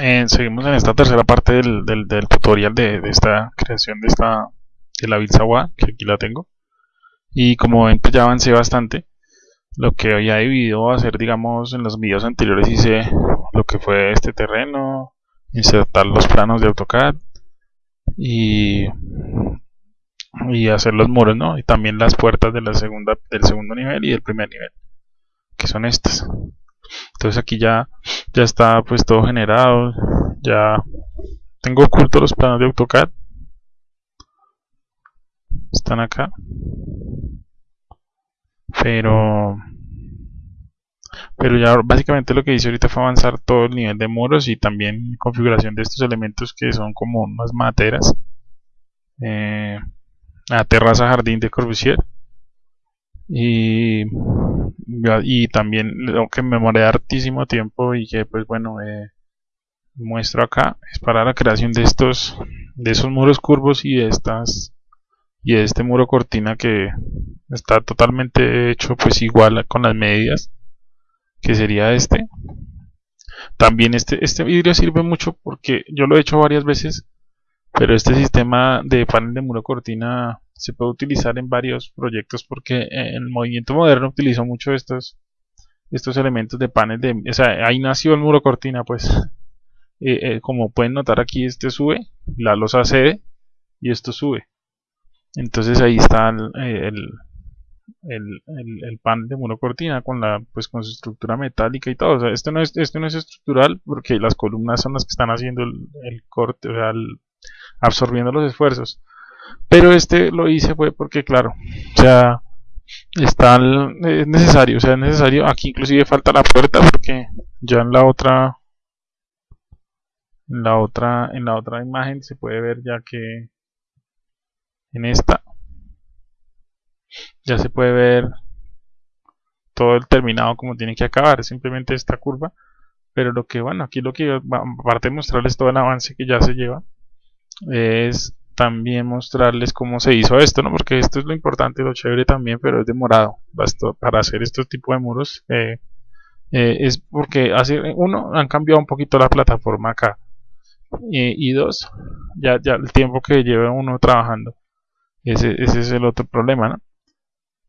eh, seguimos en esta tercera parte del, tutorial de, de, esta creación de esta de la Bilsawa, que aquí la tengo. Y como ven, pues ya avancé bastante. Lo que había debido hacer, digamos, en los videos anteriores hice lo que fue este terreno, insertar los planos de AutoCAD y, y hacer los muros, ¿no? Y también las puertas de la segunda, del segundo nivel y del primer nivel, que son estas. Entonces aquí ya, ya está pues todo generado, ya tengo ocultos los planos de AutoCAD. Están acá. Pero pero ya básicamente lo que hice ahorita fue avanzar todo el nivel de muros y también configuración de estos elementos que son como unas materas eh, la terraza jardín de Corbusier y, y también aunque me demoré hartísimo tiempo y que pues bueno eh, muestro acá es para la creación de estos de esos muros curvos y de estas y de este muro cortina que está totalmente hecho pues igual con las medidas que sería este. También este, este vidrio sirve mucho porque yo lo he hecho varias veces pero este sistema de panel de muro cortina se puede utilizar en varios proyectos porque el movimiento moderno utilizó mucho estos estos elementos de panel de o sea ahí nació el muro cortina pues. Eh, eh, como pueden notar aquí este sube la losa cede y esto sube. Entonces ahí está el, el, panel de muro cortina con la pues con su estructura metálica y todo. O sea, esto no es esto no es estructural porque las columnas son las que están haciendo el, corte o sea absorbiendo los esfuerzos pero este lo hice fue porque claro o sea está es necesario o sea es necesario. Aquí inclusive falta la puerta porque ya en la otra en la otra en la otra imagen se puede ver ya que en esta ya se puede ver todo el terminado como tiene que acabar simplemente esta curva. Pero lo que bueno aquí lo que aparte de mostrarles todo el avance que ya se lleva es también mostrarles cómo se hizo esto, ¿no? Porque esto es lo importante, lo chévere también, pero es demorado. Para hacer este tipo de muros. Eh, eh, es porque hace uno han cambiado un poquito la plataforma acá y dos ya ya el tiempo que lleva uno trabajando ese, ese es el otro problema ¿no?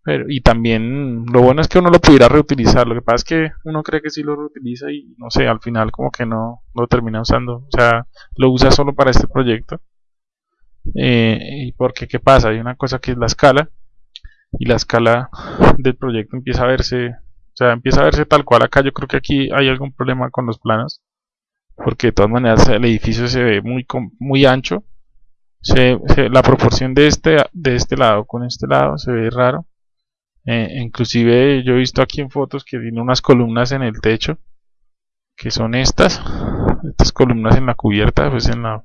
pero y también lo bueno es que uno lo pudiera reutilizar lo que pasa es que uno cree que sí lo reutiliza y no sé al final como que no lo termina usando o sea lo usa solo para este proyecto eh, y porque qué pasa hay una cosa que es la escala y la escala del proyecto empieza a verse o sea empieza a verse tal cual acá. Yo creo que aquí hay algún problema con los planos porque de todas maneras el edificio se ve muy muy ancho. Se, la proporción de este de este lado con este lado se ve raro. Eh, inclusive yo he visto aquí en fotos que tiene unas columnas en el techo que son estas estas columnas en la cubierta pues en la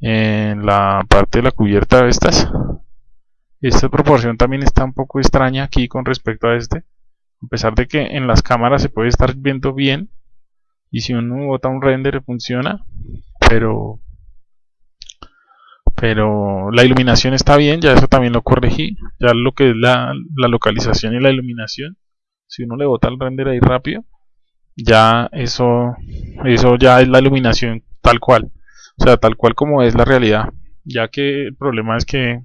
en la parte de la cubierta de estas. Esta proporción también está un poco extraña aquí con respecto a este a pesar de que en las cámaras se puede estar viendo bien y si uno bota un render funciona pero pero la iluminación está bien ya eso también lo corregí ya lo que es la, la localización y la iluminación si uno le bota el render ahí rápido ya eso eso ya es la iluminación tal cual o sea, tal cual como es la realidad. Ya que el problema es que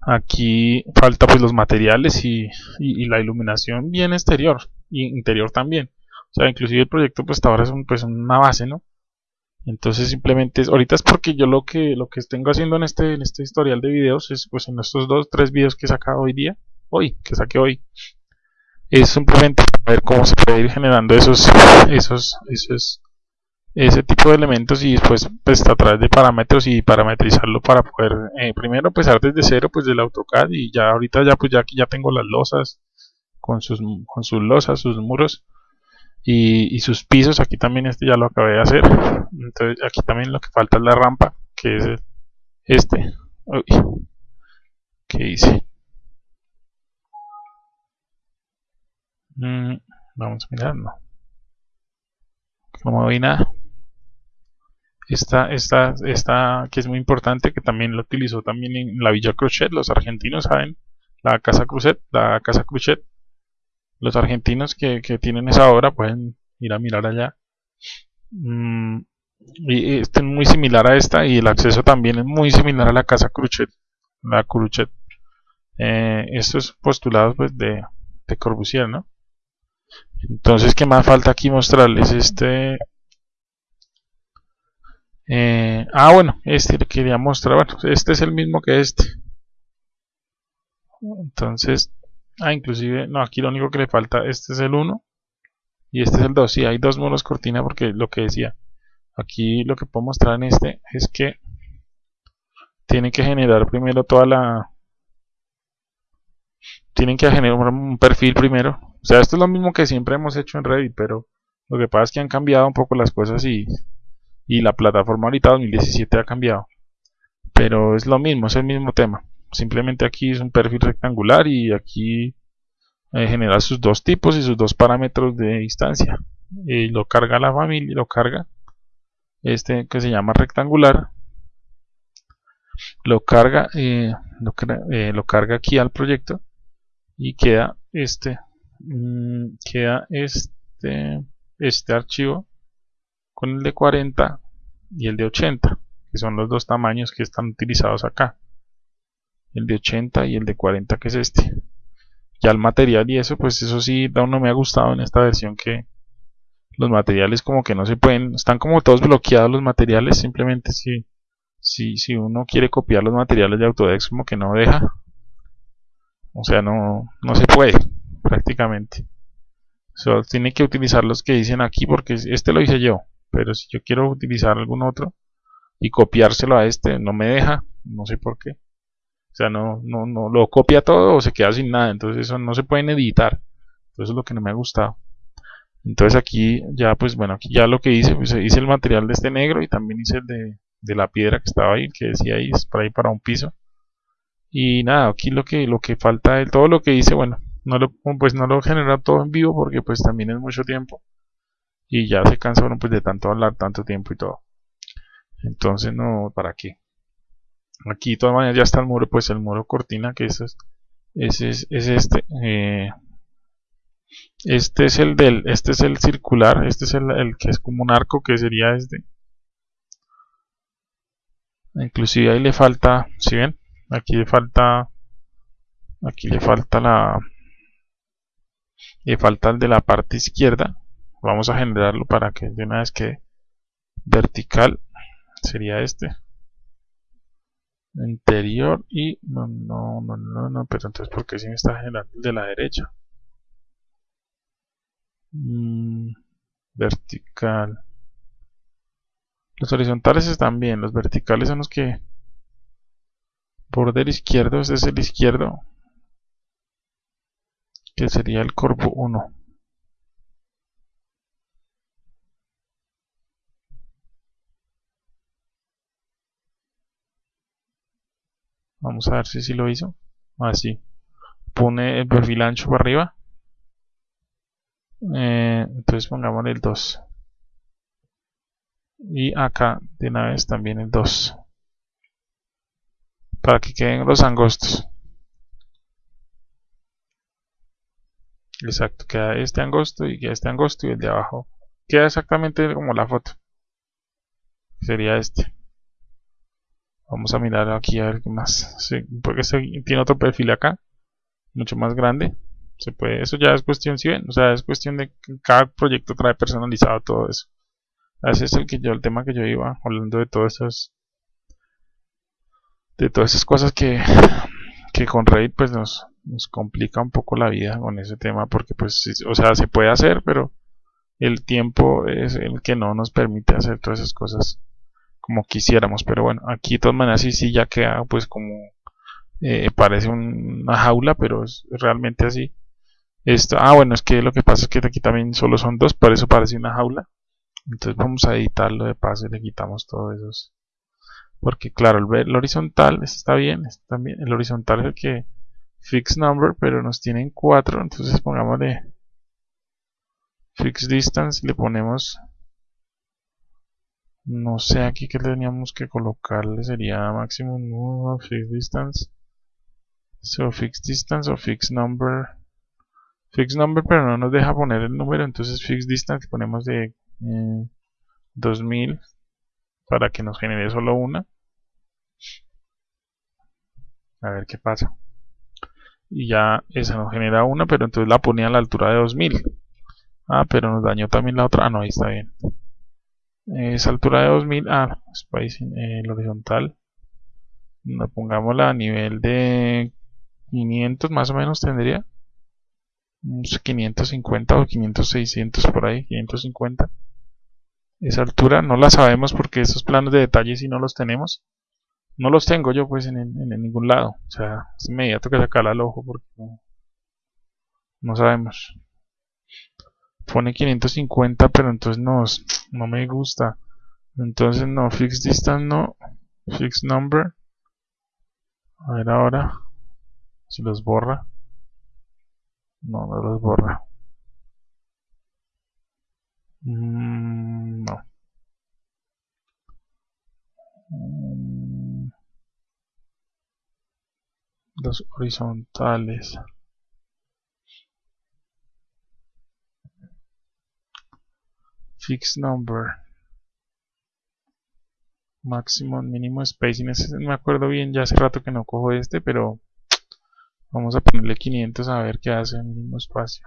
aquí falta pues los materiales y, la iluminación bien exterior y interior también. O sea, inclusive el proyecto pues hasta ahora es pues una base, ¿no? Entonces simplemente ahorita es porque yo lo que lo que tengo haciendo en este en este historial de videos es pues en estos dos tres videos que he sacado hoy día, hoy, que saqué hoy, es simplemente ver cómo se puede ir generando esos esos esos ese tipo de elementos y después pues a través de parámetros y parametrizarlo para poder eh, primero empezar desde cero pues del AutoCAD y ya ahorita ya pues ya aquí ya tengo las losas con sus con sus losas sus muros y, y, sus pisos. Aquí también este ya lo acabé de hacer. Entonces aquí también lo que falta es la rampa que es este. Uy, ¿qué hice? Mm, vamos a mirar no. No me vi nada esta, esta, esta que es muy importante, que también lo utilizó también en la Villa Crochet, los argentinos saben, la Casa Cruzet, la Casa Crochet, los argentinos que, que tienen esa obra pueden ir a mirar allá. Mm, y este es muy similar a esta y el acceso también es muy similar a la casa Cruchet. La Cruchet. Eh, estos postulados pues de, de Corbusier, ¿no? Entonces, ¿qué más falta aquí mostrarles? Este... Eh, ah, bueno, este le quería mostrar. Bueno, este es el mismo que este. Entonces, ah, inclusive, no, aquí lo único que le falta, este es el 1 y este es el 2. Sí, hay dos monos cortina porque lo que decía, aquí lo que puedo mostrar en este es que tiene que generar primero toda la... Tienen que generar un perfil primero. O sea, esto es lo mismo que siempre hemos hecho en Reddit, pero lo que pasa es que han cambiado un poco las cosas y, y la plataforma ahorita 2017 ha cambiado. Pero es lo mismo, es el mismo tema. Simplemente aquí es un perfil rectangular y aquí eh, genera sus dos tipos y sus dos parámetros de distancia. Y lo carga la familia lo carga este que se llama rectangular. Lo carga eh, eh, lo, carga aquí al proyecto y queda este mm, queda este este archivo con el de 40 y el de 80 que son los dos tamaños que están utilizados acá. El de 80 y el de 40 que es este. Ya el material y eso pues eso sí aún no me ha gustado en esta versión que los materiales como que no se pueden están como todos bloqueados los materiales simplemente si si, si uno quiere copiar los materiales de Autodesk como que no deja. O sea no, no se puede prácticamente. Solo tiene que utilizar los que dicen aquí porque este lo hice yo pero si yo quiero utilizar algún otro y copiárselo a este no me deja no sé por qué o sea, no, no, no lo copia todo o se queda sin nada. Entonces eso no se pueden editar. Eso es lo que no me ha gustado. Entonces aquí ya, pues bueno, aquí ya lo que hice, pues hice el material de este negro y también hice el de, de la piedra que estaba ahí, que decía ahí, es para ahí para un piso. Y nada, aquí lo que, lo que falta, todo lo que hice, bueno, no lo, pues no lo genera todo en vivo porque pues también es mucho tiempo. Y ya se cansaron pues de tanto hablar, tanto tiempo y todo. Entonces no, ¿para qué? aquí de todas maneras ya está el muro pues el muro cortina que es, ese es, este eh, este es el del este es el circular este es el, el, que es como un arco que sería este inclusive ahí le falta si ven aquí le falta aquí le falta la le falta el de la parte izquierda vamos a generarlo para que de una vez que vertical sería este interior y no, no, no, no, no, pero entonces ¿por qué si me está generando el de la derecha? Mm, vertical. Los horizontales están bien, los verticales son los que... Border izquierdo, este es el izquierdo. Que sería el corpo 1. Vamos a ver si sí lo hizo. Así. Ah, Pone el perfil ancho para arriba. Eh, entonces pongámosle el 2. Y acá de una vez también el 2. Para que queden los angostos. Exacto, queda este angosto y queda este angosto y el de abajo. Queda exactamente como la foto. Sería este. Vamos a mirar aquí a ver qué más. porque tiene otro perfil acá. Mucho más grande. Se puede, eso ya es cuestión, si ven, o sea, es cuestión de que cada proyecto trae personalizado todo eso. Ese es el que yo, el tema que yo iba hablando de todas esas de todas esas cosas que, que con Reddit pues nos, nos complica un poco la vida con ese tema porque pues o sea se puede hacer pero el tiempo es el que no nos permite hacer todas esas cosas como quisiéramos pero bueno aquí de todas maneras sí, sí ya queda pues como eh, parece una jaula pero es realmente así. Esto ah bueno es que lo que pasa es que aquí también solo son dos por eso parece una jaula. Entonces vamos a editarlo de paso y le quitamos todos esos porque claro el, el horizontal está bien está también el horizontal es el que fix number pero nos tienen cuatro entonces pongámosle fix distance le ponemos no sé aquí que teníamos que colocarle sería máximo no, fix distance. So fix distance o fix number. Fix number pero no nos deja poner el número entonces fix distance ponemos de 2000 para que nos genere solo una. A ver qué pasa. Y ya esa nos genera una pero entonces la ponía a la altura de 2000 ah pero nos dañó también la otra. Ah no ahí está bien esa altura de 2000 ah spacing el horizontal. Pongámosla a nivel de 500 más o menos tendría. 550 o 500 600 por ahí 550 esa altura no la sabemos porque esos planos de detalle si no los tenemos. No los tengo yo pues en, ningún lado. O sea es inmediato que sacarla al ojo porque no, sabemos pone 550 pero entonces no, no me gusta. Entonces no fix distance no. Fix number. A ver ahora. Si los borra. No, no los borra. Mm, no. Mm, los horizontales. Fixed number. Maximum, mínimo spacing. Me acuerdo bien, ya hace rato que no cojo este, pero vamos a ponerle 500 a ver qué hace el mínimo espacio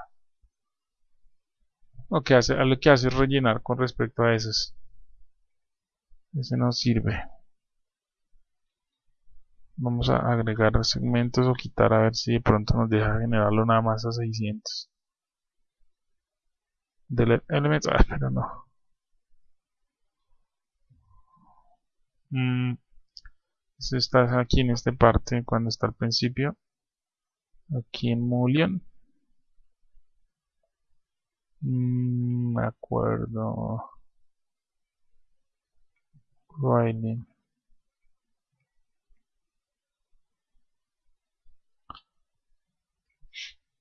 lo que hace, lo que hace es rellenar con respecto a esos. Ese no sirve. Vamos a agregar segmentos o quitar a ver si de pronto nos deja generarlo nada más a 600. Delete elements, ah, pero no. Mm, está aquí en esta parte cuando está al principio. Aquí en Mullion. Mm, me acuerdo. Writing.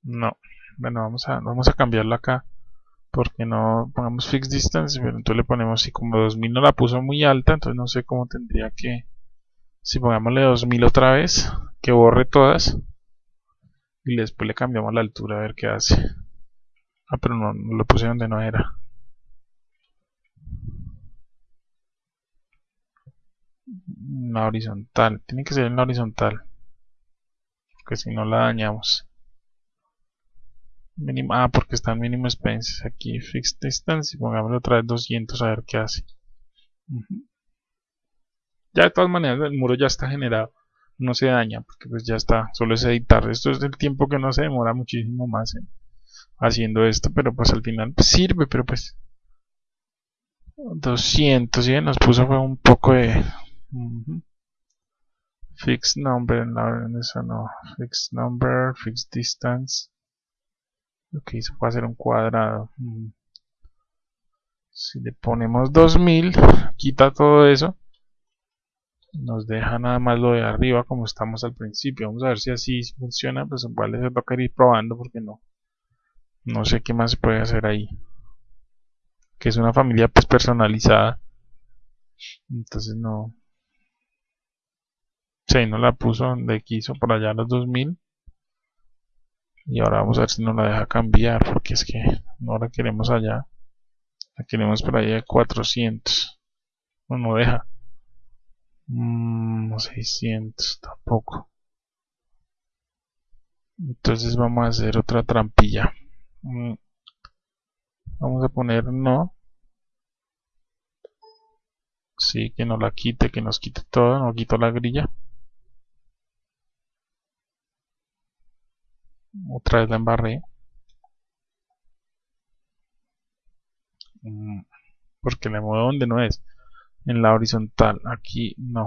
No. Bueno, vamos a, vamos a cambiarlo acá. Porque no pongamos fixed distance, pero entonces le ponemos si como 2000 no la puso muy alta, entonces no sé cómo tendría que... Si pongámosle 2000 otra vez, que borre todas. Y después le cambiamos la altura a ver qué hace. Ah, pero no, lo puse donde no era. La horizontal. Tiene que ser en la horizontal. Porque si no la dañamos. Ah, porque está en mínimo expenses. Aquí fixed distance. Y pongámosle otra vez 200 a ver qué hace. Ya de todas maneras el muro ya está generado. No se daña porque pues ya está. Solo es editar. Esto es el tiempo que no se demora muchísimo más haciendo esto, pero pues al final sirve, pero pues 200, ¿sí? Nos puso fue un poco de fixed number en la en eso no, fixed number, fixed distance. Lo que hizo fue hacer un cuadrado. Si le ponemos 2000, quita todo eso. Nos deja nada más lo de arriba como estamos al principio. Vamos a ver si así funciona. Pues igual les toca ir probando porque no no sé qué más se puede hacer ahí que es una familia pues personalizada entonces no sí, no la puso donde quiso por allá a los 2000 y ahora vamos a ver si nos la deja cambiar porque es que no la queremos allá la queremos por allá de 400 no, no deja mmm, 600 tampoco entonces vamos a hacer otra trampilla Mm. Vamos a poner no. Sí, que no la quite, que nos quite todo, no quito la grilla. Otra vez la embarré. Mm, porque le muevo donde no es. En la horizontal. Aquí no.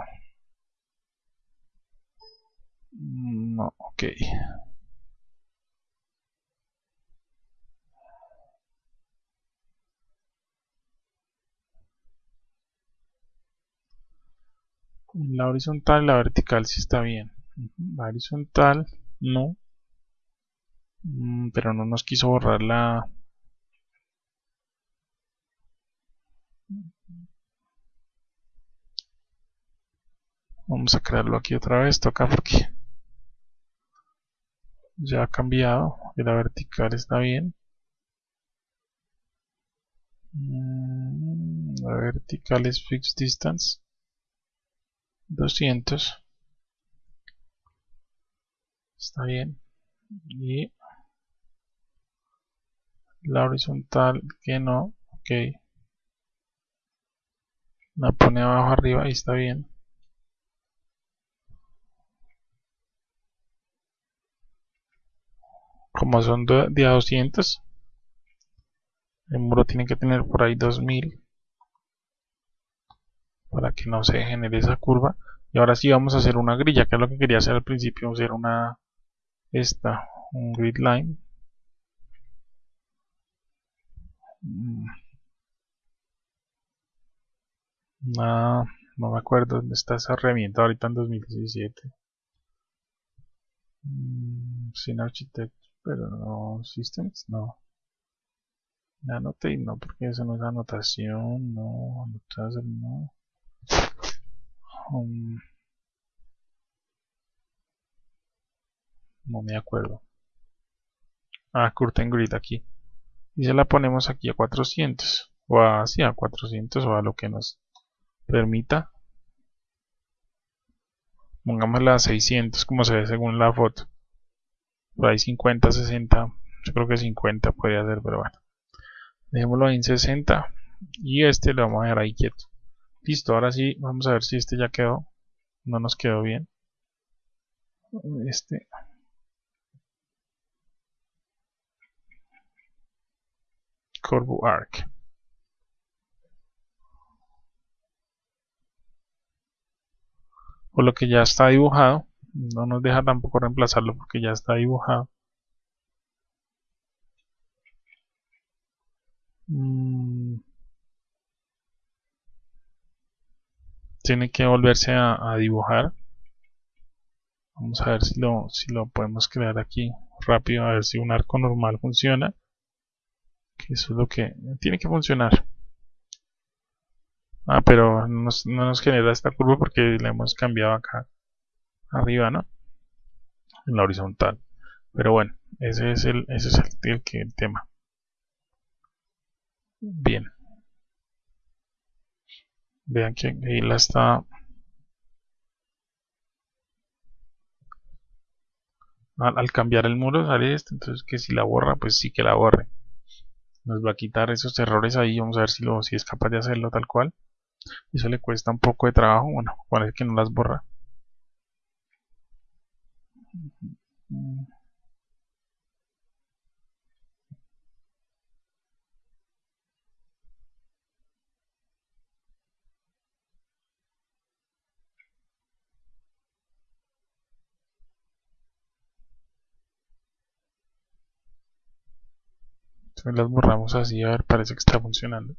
Mm, no, ok. La horizontal la vertical sí está bien. La horizontal no. Mm, pero no nos quiso borrar la... Vamos a crearlo aquí otra vez. Toca porque ya ha cambiado. Y la vertical está bien. Mm, la vertical es fixed distance 200 está bien y la horizontal que no ok. La pone abajo arriba y está bien. Como son de a 200 el muro tiene que tener por ahí 2000 para que no se genere esa curva. Y ahora sí vamos a hacer una grilla que es lo que quería hacer al principio hacer una esta un grid line mm. No, no me acuerdo dónde está esa herramienta ahorita en 2017 mm, sin architecto pero no systems no Anote no, porque eso no es anotación, no, anotar, no. Um, no me acuerdo. Ah, curtain grid aquí. Y se la ponemos aquí a 400. O así a 400 o a lo que nos permita. Pongámosla a 600 como se ve según la foto. Por ahí 50, 60. Yo creo que 50 podría ser, pero bueno dejémoslo en 60 y este lo vamos a dejar ahí quieto listo, ahora sí, vamos a ver si este ya quedó no nos quedó bien este Corbu Arc. O lo que ya está dibujado no nos deja tampoco reemplazarlo porque ya está dibujado. Mm. tiene que volverse a, dibujar. Vamos a ver si lo, si lo podemos crear aquí rápido a ver si un arco normal funciona eso es lo que tiene que funcionar. Ah pero no nos, genera esta curva porque le hemos cambiado acá arriba no en la horizontal. Pero bueno ese es el ese es el, el tema. Bien. Vean que ahí la está... Al, cambiar el muro sale esto, entonces que si la borra, pues sí que la borre. Nos va a quitar esos errores ahí, vamos a ver si, es capaz de hacerlo tal cual. Eso le cuesta un poco de trabajo, bueno, parece que no las borra. Las borramos así, a ver, parece que está funcionando.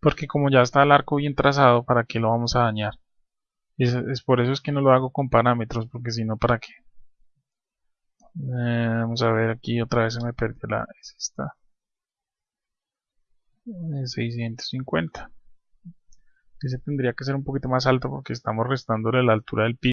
Porque como ya está el arco bien trazado, ¿para qué lo vamos a dañar? Es, por eso es que no lo hago con parámetros, porque si no, ¿para qué? Eh, vamos a ver aquí otra vez se me perdió la... Es esta. 650 ese tendría que ser un poquito más alto porque estamos restándole la altura del piso